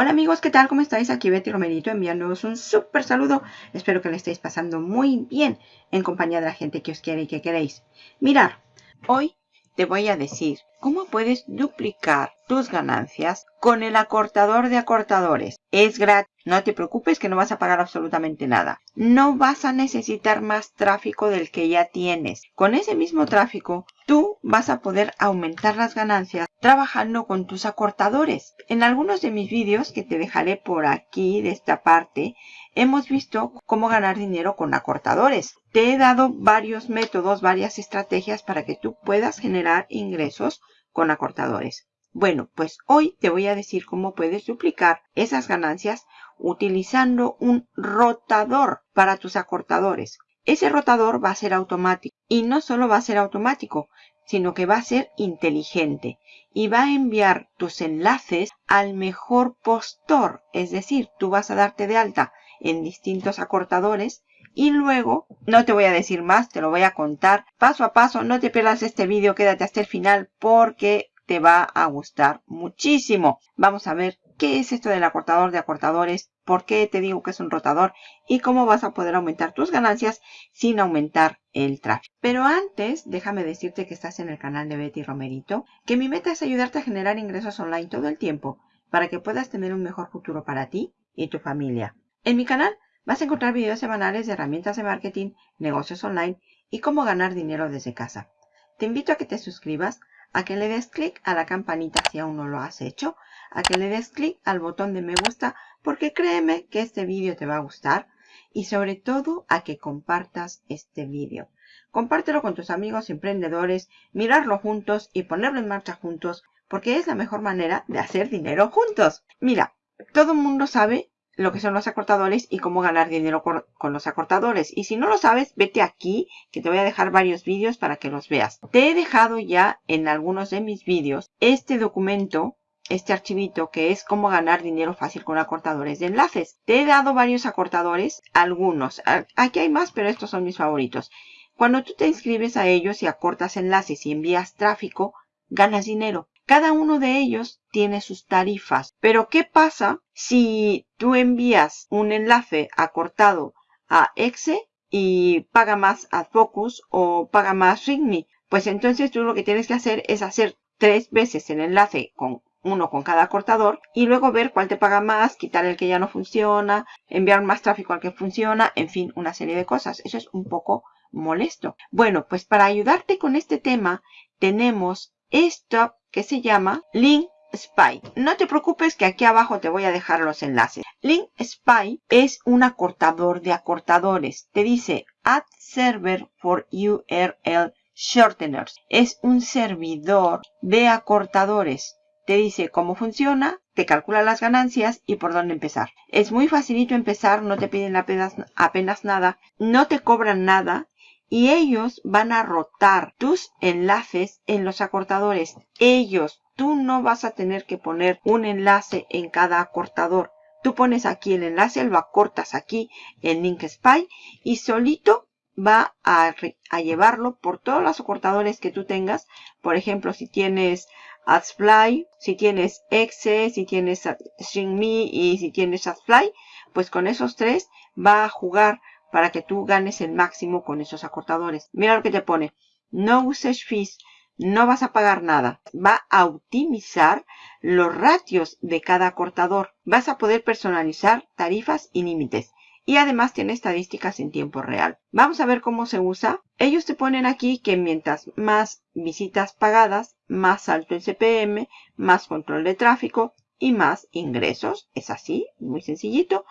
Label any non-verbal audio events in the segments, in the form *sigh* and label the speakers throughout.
Speaker 1: Hola amigos, ¿qué tal? ¿Cómo estáis? Aquí Betty Romerito enviándoos un súper saludo. Espero que le estéis pasando muy bien en compañía de la gente que os quiere y que queréis. Mirar, hoy te voy a decir cómo puedes duplicar tus ganancias con el acortador de acortadores. Es gratis, no te preocupes que no vas a pagar absolutamente nada. No vas a necesitar más tráfico del que ya tienes. Con ese mismo tráfico, tú vas a poder aumentar las ganancias trabajando con tus acortadores. En algunos de mis vídeos que te dejaré por aquí de esta parte, hemos visto cómo ganar dinero con acortadores. Te he dado varios métodos, varias estrategias para que tú puedas generar ingresos con acortadores. Bueno, pues hoy te voy a decir cómo puedes duplicar esas ganancias utilizando un rotador para tus acortadores. Ese rotador va a ser automático y no solo va a ser automático, sino que va a ser inteligente y va a enviar tus enlaces al mejor postor. Es decir, tú vas a darte de alta en distintos acortadores y luego, no te voy a decir más, te lo voy a contar paso a paso. No te pierdas este vídeo, quédate hasta el final porque te va a gustar muchísimo. Vamos a ver qué es esto del acortador de acortadores, por qué te digo que es un rotador y cómo vas a poder aumentar tus ganancias sin aumentar el tráfico. Pero antes, déjame decirte que estás en el canal de Betty Romerito, que mi meta es ayudarte a generar ingresos online todo el tiempo para que puedas tener un mejor futuro para ti y tu familia. En mi canal vas a encontrar videos semanales de herramientas de marketing, negocios online y cómo ganar dinero desde casa. Te invito a que te suscribas a que le des clic a la campanita si aún no lo has hecho, a que le des clic al botón de me gusta porque créeme que este vídeo te va a gustar y sobre todo a que compartas este vídeo. Compártelo con tus amigos emprendedores, mirarlo juntos y ponerlo en marcha juntos porque es la mejor manera de hacer dinero juntos. Mira, todo el mundo sabe lo que son los acortadores y cómo ganar dinero con, los acortadores. Y si no lo sabes, vete aquí, que te voy a dejar varios vídeos para que los veas. Te he dejado ya en algunos de mis vídeos este documento, este archivito, que es cómo ganar dinero fácil con acortadores de enlaces. Te he dado varios acortadores, algunos. Aquí hay más, pero estos son mis favoritos. Cuando tú te inscribes a ellos y acortas enlaces y envías tráfico, ganas dinero. Cada uno de ellos tiene sus tarifas. Pero ¿qué pasa si tú envías un enlace acortado a Exe y paga más a Focus o paga más Ringme? Pues entonces tú lo que tienes que hacer es hacer tres veces el enlace con uno con cada acortador y luego ver cuál te paga más, quitar el que ya no funciona, enviar más tráfico al que funciona, en fin, una serie de cosas. Eso es un poco molesto. Bueno, pues para ayudarte con este tema tenemos esto que se llama Link Spy. No te preocupes que aquí abajo te voy a dejar los enlaces. Link Spy es un acortador de acortadores. Te dice Add Server for URL Shorteners. Es un servidor de acortadores. Te dice cómo funciona, te calcula las ganancias y por dónde empezar. Es muy facilito empezar, no te piden apenas, apenas nada, no te cobran nada y ellos van a rotar tus enlaces en los acortadores. Ellos, tú no vas a tener que poner un enlace en cada acortador. Tú pones aquí el enlace, lo acortas aquí en Link Spy y solito va a, llevarlo por todos los acortadores que tú tengas. Por ejemplo, si tienes AdsFly, si tienes Exe, si tienes StringMe y si tienes AdsFly, pues con esos tres va a jugar para que tú ganes el máximo con esos acortadores. Mira lo que te pone. No usage fees. No vas a pagar nada. Va a optimizar los ratios de cada acortador. Vas a poder personalizar tarifas y límites. Y además tiene estadísticas en tiempo real. Vamos a ver cómo se usa. Ellos te ponen aquí que mientras más visitas pagadas, más alto el CPM, más control de tráfico y más ingresos. Es así, muy sencillito.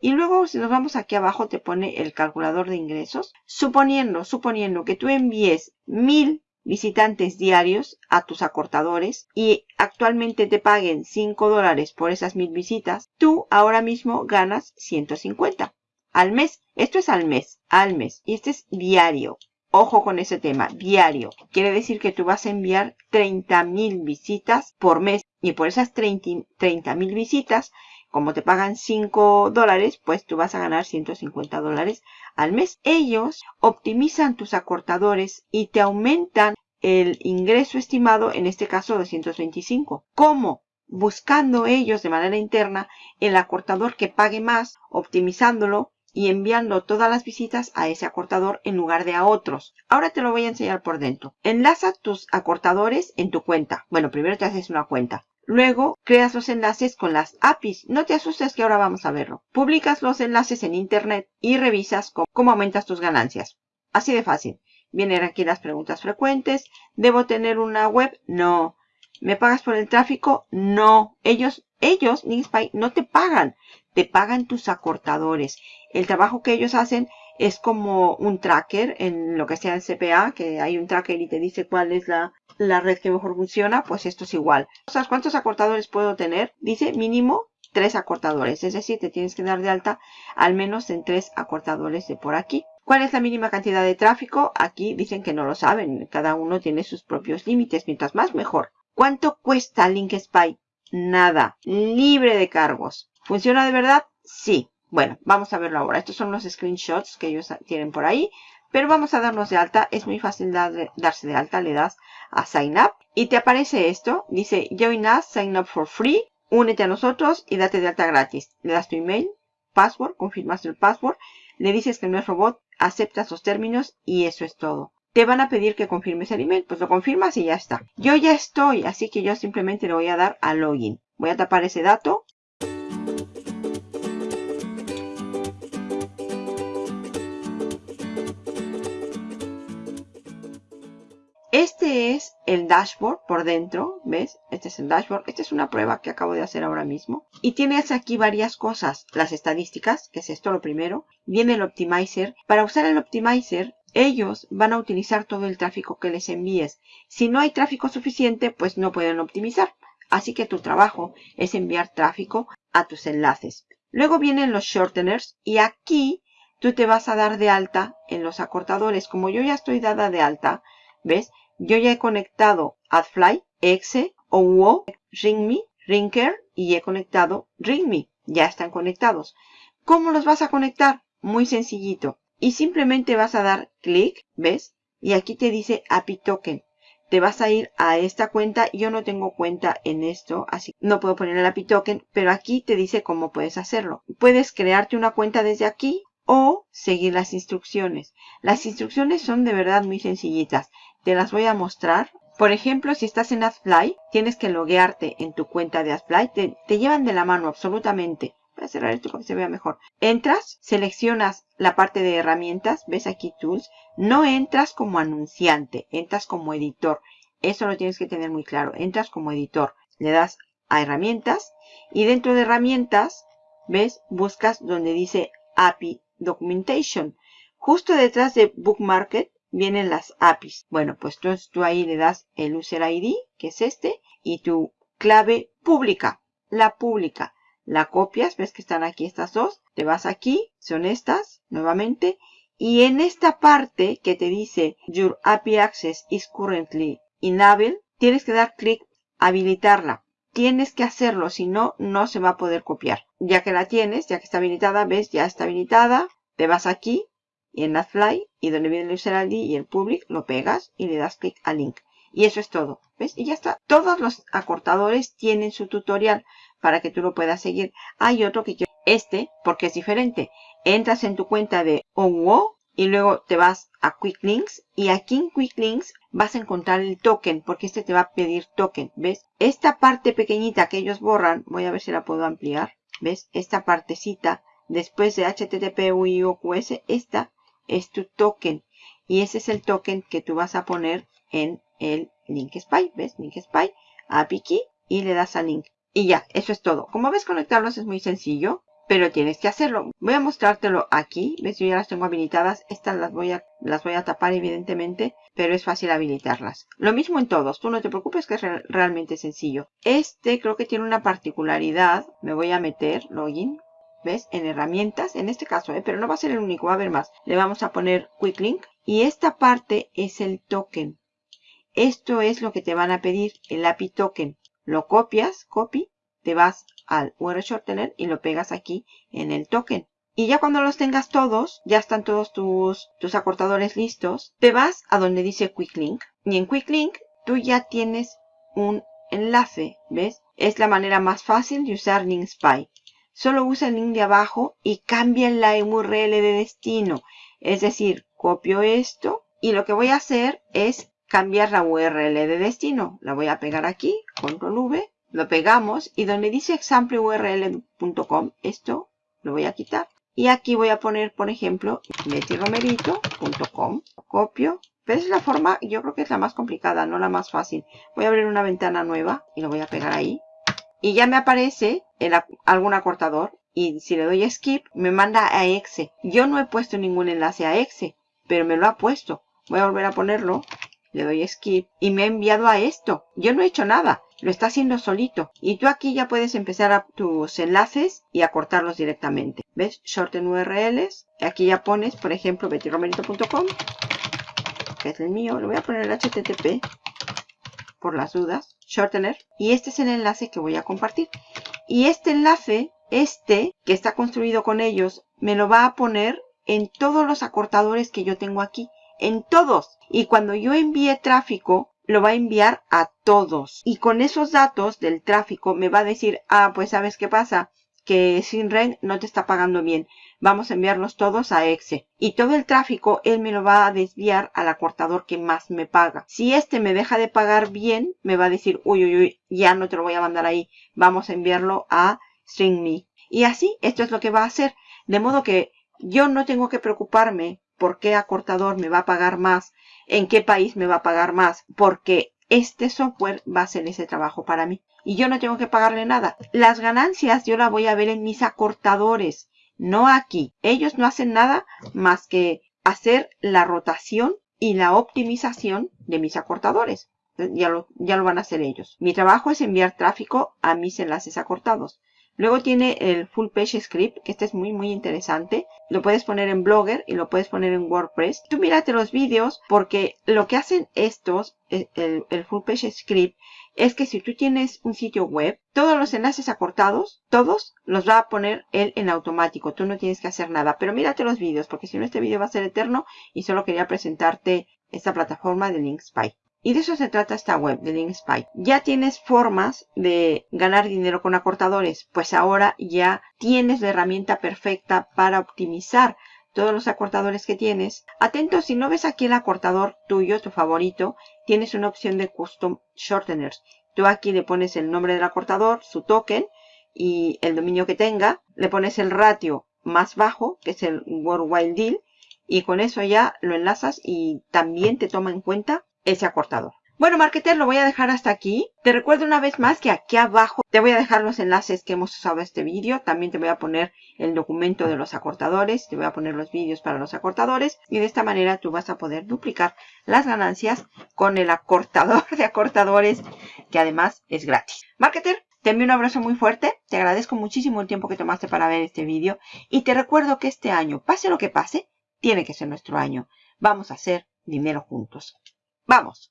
Speaker 1: Y luego si nos vamos aquí abajo te pone el calculador de ingresos. Suponiendo, suponiendo que tú envíes mil visitantes diarios a tus acortadores y actualmente te paguen 5 dólares por esas mil visitas, tú ahora mismo ganas 150 al mes. Esto es al mes, al mes. Y este es diario. Ojo con ese tema, diario. Quiere decir que tú vas a enviar 30 mil visitas por mes. Y por esas 30 mil visitas como te pagan 5 dólares, pues tú vas a ganar 150 dólares al mes. Ellos optimizan tus acortadores y te aumentan el ingreso estimado, en este caso 225. ¿Cómo? buscando ellos de manera interna el acortador que pague más, optimizándolo y enviando todas las visitas a ese acortador en lugar de a otros. Ahora te lo voy a enseñar por dentro. Enlaza tus acortadores en tu cuenta. Bueno, primero te haces una cuenta. Luego creas los enlaces con las APIs. No te asustes que ahora vamos a verlo. Publicas los enlaces en internet y revisas cómo, aumentas tus ganancias. Así de fácil. Vienen aquí las preguntas frecuentes. ¿Debo tener una web? No. ¿Me pagas por el tráfico? No. Ellos, ellos, NinkSpy, no te pagan. Te pagan tus acortadores. El trabajo que ellos hacen es como un tracker en lo que sea el CPA, que hay un tracker y te dice cuál es la, la red que mejor funciona, pues esto es igual. ¿Sabes cuántos acortadores puedo tener? Dice mínimo tres acortadores, es decir, te tienes que dar de alta al menos en tres acortadores de por aquí. ¿Cuál es la mínima cantidad de tráfico? Aquí dicen que no lo saben, cada uno tiene sus propios límites, mientras más mejor. ¿Cuánto cuesta Link Spy? Nada. Libre de cargos. ¿Funciona de verdad? Sí. Bueno, vamos a verlo ahora. Estos son los screenshots que ellos tienen por ahí. Pero vamos a darnos de alta. Es muy fácil darse de alta. Le das a Sign Up. Y te aparece esto. Dice Join us, Sign Up for Free. Únete a nosotros y date de alta gratis. Le das tu email, password, confirmas el password. Le dices que no es robot, aceptas los términos y eso es todo te van a pedir que confirmes el email. Pues lo confirmas y ya está. Yo ya estoy, así que yo simplemente le voy a dar a login. Voy a tapar ese dato. Este es el dashboard por dentro, ¿ves? Este es el dashboard. Esta es una prueba que acabo de hacer ahora mismo. Y tienes aquí varias cosas. Las estadísticas, que es esto lo primero. Viene el optimizer. Para usar el optimizer ellos van a utilizar todo el tráfico que les envíes. Si no hay tráfico suficiente, pues no pueden optimizar. Así que tu trabajo es enviar tráfico a tus enlaces. Luego vienen los shorteners y aquí tú te vas a dar de alta en los acortadores. Como yo ya estoy dada de alta, ¿ves? Yo ya he conectado AdFly, Exe, OWO, RingMe, Ringker y he conectado RingMe. Ya están conectados. ¿Cómo los vas a conectar? Muy sencillito y simplemente vas a dar clic, ¿ves? Y aquí te dice API Token. Te vas a ir a esta cuenta. Yo no tengo cuenta en esto, así no puedo poner el API Token, pero aquí te dice cómo puedes hacerlo. Puedes crearte una cuenta desde aquí o seguir las instrucciones. Las instrucciones son de verdad muy sencillitas. Te las voy a mostrar. Por ejemplo, si estás en AdFly, tienes que loguearte en tu cuenta de AdFly. Te, te llevan de la mano absolutamente. Voy a cerrar esto para que se vea mejor. Entras, seleccionas la parte de herramientas, ves aquí Tools. No entras como anunciante, entras como editor. Eso lo tienes que tener muy claro. Entras como editor. Le das a herramientas y dentro de herramientas, ves, buscas donde dice API Documentation. Justo detrás de Bookmarket vienen las APIs. Bueno, pues tú, tú ahí le das el User ID, que es este, y tu clave pública, la pública la copias, ves que están aquí estas dos, te vas aquí, son estas, nuevamente, y en esta parte que te dice Your API Access is currently enabled, tienes que dar clic, habilitarla. Tienes que hacerlo, si no, no se va a poder copiar. Ya que la tienes, ya que está habilitada, ves, ya está habilitada, te vas aquí, y en AdFly, y donde viene el user ID y el public, lo pegas y le das clic al link. Y eso es todo. ¿Ves? Y ya está. Todos los acortadores tienen su tutorial para que tú lo puedas seguir. Hay otro que yo, este, porque es diferente. Entras en tu cuenta de OWO y luego te vas a Quick Links y aquí en Quick Links vas a encontrar el token porque este te va a pedir token. ¿Ves? Esta parte pequeñita que ellos borran, voy a ver si la puedo ampliar. ¿Ves? Esta partecita después de HTTP UIOQS, esta es tu token. Y ese es el token que tú vas a poner en el Link Spy. ¿Ves? Link Spy, API Key y le das a Link. Y ya, eso es todo. Como ves, conectarlos es muy sencillo, pero tienes que hacerlo. Voy a mostrártelo aquí. ¿Ves? Yo ya las tengo habilitadas. Estas las voy a, las voy a tapar, evidentemente, pero es fácil habilitarlas. Lo mismo en todos. Tú no te preocupes que es realmente sencillo. Este creo que tiene una particularidad. Me voy a meter, login, ¿ves? En herramientas, en este caso, ¿eh? pero no va a ser el único, va a haber más. Le vamos a poner Quick Link y esta parte es el token. Esto es lo que te van a pedir, el API token. Lo copias, copy, te vas al URL shortener y lo pegas aquí en el token. Y ya cuando los tengas todos, ya están todos tus, tus acortadores listos, te vas a donde dice Quick Link. Y en Quick Link tú ya tienes un enlace, ¿ves? Es la manera más fácil de usar NingSpy. Solo usa el link de abajo y cambia la URL de destino. Es decir, copio esto y lo que voy a hacer es cambiar la URL de destino. La voy a pegar aquí, control V, lo pegamos y donde dice exampleurl.com, esto lo voy a quitar. Y aquí voy a poner, por ejemplo, bettyromerito.com, copio. Pero es la forma, yo creo que es la más complicada, no la más fácil. Voy a abrir una ventana nueva y lo voy a pegar ahí. Y ya me aparece algún acortador. Y si le doy skip, me manda a exe. Yo no he puesto ningún enlace a exe, pero me lo ha puesto. Voy a volver a ponerlo. Le doy skip y me ha enviado a esto. Yo no he hecho nada. Lo está haciendo solito. Y tú aquí ya puedes empezar a tus enlaces y a cortarlos directamente. ¿Ves? Shorten URLs. Aquí ya pones, por ejemplo, bettyromerito.com. Que es el mío. Le voy a poner el HTTP. Por las dudas. Shortener. Y este es el enlace que voy a compartir. Y este enlace, este, que está construido con ellos, me lo va a poner en todos los acortadores que yo tengo aquí en todos. Y cuando yo envíe tráfico, lo va a enviar a todos. Y con esos datos del tráfico me va a decir, ah, pues ¿sabes qué pasa? Que SynRent no te está pagando bien. Vamos a enviarlos todos a Exe. Y todo el tráfico él me lo va a desviar al acortador que más me paga. Si este me deja de pagar bien, me va a decir, uy, uy, uy, ya no te lo voy a mandar ahí. Vamos a enviarlo a StringMe. Y así, esto es lo que va a hacer. De modo que yo no tengo que preocuparme por qué acortador me va a pagar más, en qué país me va a pagar más, porque este software va a hacer ese trabajo para mí. Y yo no tengo que pagarle nada. Las ganancias yo las voy a ver en mis acortadores, no aquí. Ellos no hacen nada más que hacer la rotación y la optimización de mis acortadores. Ya lo, ya lo van a hacer ellos. Mi trabajo es enviar tráfico a mis enlaces acortados. Luego tiene el Full Page Script, que este es muy muy interesante. Lo puedes poner en Blogger y lo puedes poner en WordPress. Tú mírate los vídeos porque lo que hacen estos, e, el, Full Page Script, es que si tú tienes un sitio web, todos los enlaces acortados, todos los va a poner él en automático. Tú no tienes que hacer nada. Pero mírate los vídeos porque si no este vídeo va a ser eterno y solo quería presentarte esta plataforma de LinkSpy. Y de eso se trata esta web de LinkSpy. Ya tienes formas de ganar dinero con acortadores, pues ahora ya tienes la herramienta perfecta para optimizar todos los acortadores que tienes. Atento, si no ves aquí el acortador tuyo, tu favorito, tienes una opción de Custom Shorteners. Tú aquí le pones el nombre del acortador, su token y el dominio que tenga. Le pones el ratio más bajo, que es el Worldwide Deal. Y con eso ya lo enlazas y también te toma en cuenta ese acortador. Bueno, marketer, lo voy a dejar hasta aquí. Te recuerdo una vez más que aquí abajo te voy a dejar los enlaces que hemos usado este vídeo. También te voy a poner el documento de los acortadores. Te voy a poner los vídeos para los acortadores. Y de esta manera tú vas a poder duplicar las ganancias con el acortador *laughs* de acortadores, que además es gratis. Marketer, te envío un abrazo muy fuerte. Te agradezco muchísimo el tiempo que tomaste para ver este vídeo. Y te recuerdo que este año, pase lo que pase, tiene que ser nuestro año. Vamos a hacer dinero juntos. Vamos.